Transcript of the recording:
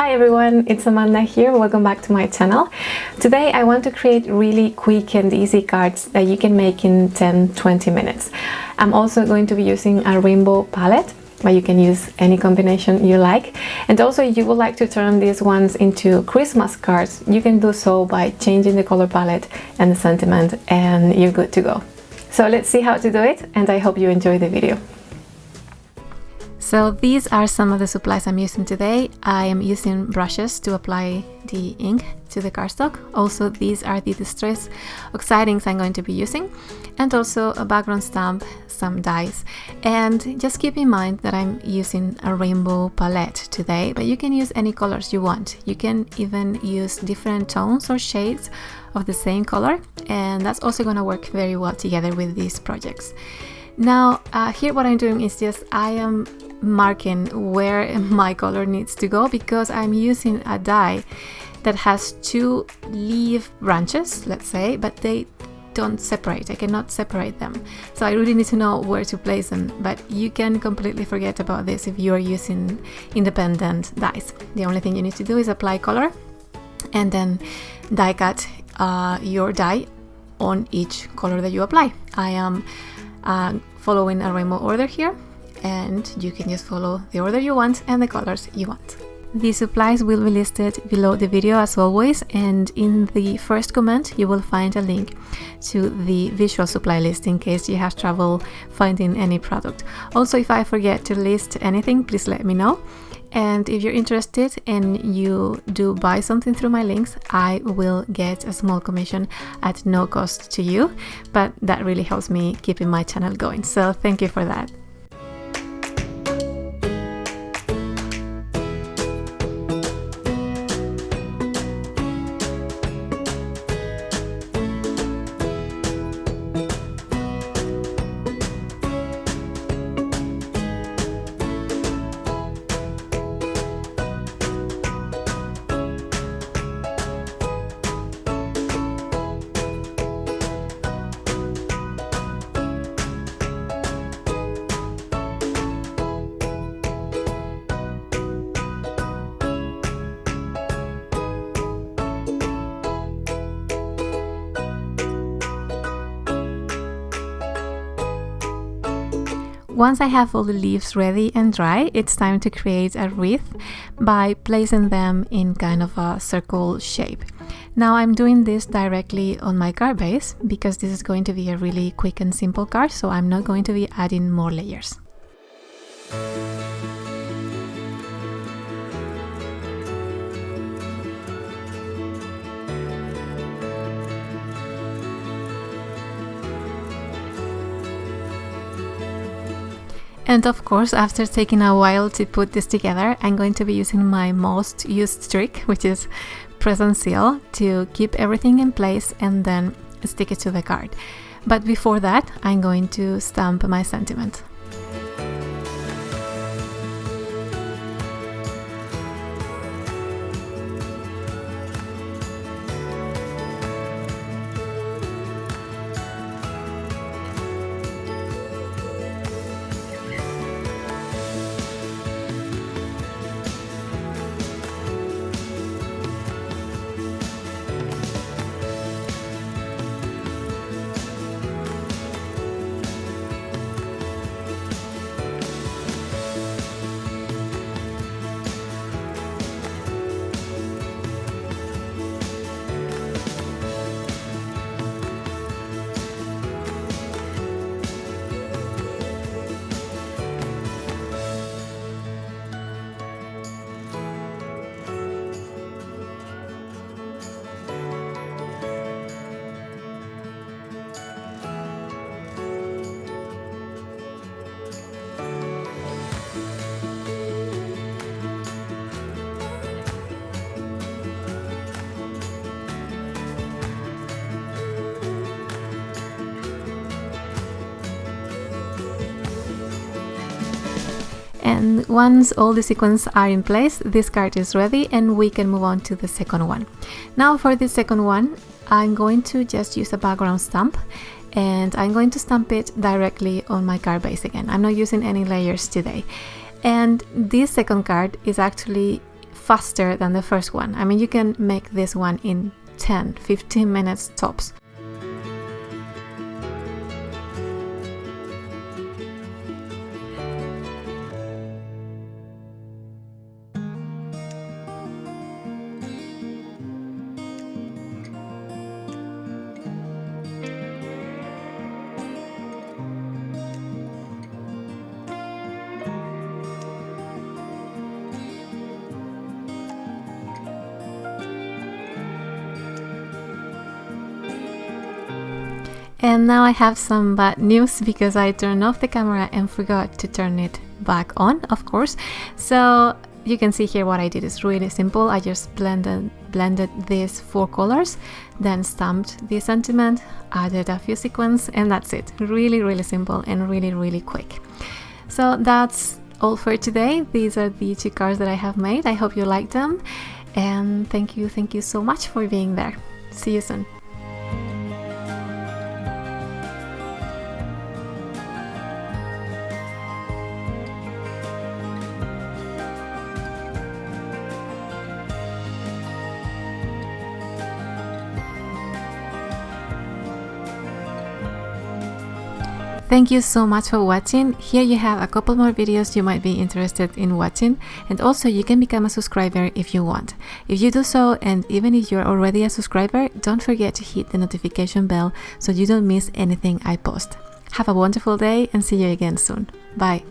Hi everyone, it's Amanda here. Welcome back to my channel. Today I want to create really quick and easy cards that you can make in 10-20 minutes. I'm also going to be using a rainbow palette but you can use any combination you like and also if you would like to turn these ones into Christmas cards you can do so by changing the color palette and the sentiment and you're good to go. So let's see how to do it and I hope you enjoy the video. So these are some of the supplies I'm using today. I am using brushes to apply the ink to the cardstock. Also, these are the distress oxide inks I'm going to be using and also a background stamp, some dies. And just keep in mind that I'm using a rainbow palette today, but you can use any colors you want. You can even use different tones or shades of the same color and that's also going to work very well together with these projects. Now, uh, here what I'm doing is just I am marking where my color needs to go because I'm using a die that has two leaf branches, let's say, but they don't separate. I cannot separate them. So I really need to know where to place them, but you can completely forget about this if you are using independent dies. The only thing you need to do is apply color and then die cut uh, your die on each color that you apply. I am uh, following a rainbow order here and you can just follow the order you want and the colors you want. The supplies will be listed below the video as always and in the first comment you will find a link to the visual supply list in case you have trouble finding any product. Also if I forget to list anything please let me know and if you're interested and you do buy something through my links I will get a small commission at no cost to you but that really helps me keeping my channel going so thank you for that. Once I have all the leaves ready and dry, it's time to create a wreath by placing them in kind of a circle shape. Now I'm doing this directly on my card base because this is going to be a really quick and simple card, so I'm not going to be adding more layers. And of course, after taking a while to put this together, I'm going to be using my most used trick, which is press and seal, to keep everything in place and then stick it to the card. But before that, I'm going to stamp my sentiment. And once all the sequins are in place this card is ready and we can move on to the second one now for the second one I'm going to just use a background stamp and I'm going to stamp it directly on my card base again I'm not using any layers today and this second card is actually faster than the first one. I mean, you can make this one in 10 15 minutes tops. And now I have some bad news because I turned off the camera and forgot to turn it back on, of course. So you can see here what I did is really simple. I just blended blended these four colors, then stamped the sentiment, added a few sequins, and that's it. Really, really simple and really, really quick. So that's all for today. These are the two cards that I have made. I hope you liked them. And thank you, thank you so much for being there. See you soon. Thank you so much for watching. Here you have a couple more videos you might be interested in watching and also you can become a subscriber if you want. If you do so and even if you're already a subscriber, don't forget to hit the notification bell so you don't miss anything I post. Have a wonderful day and see you again soon. Bye.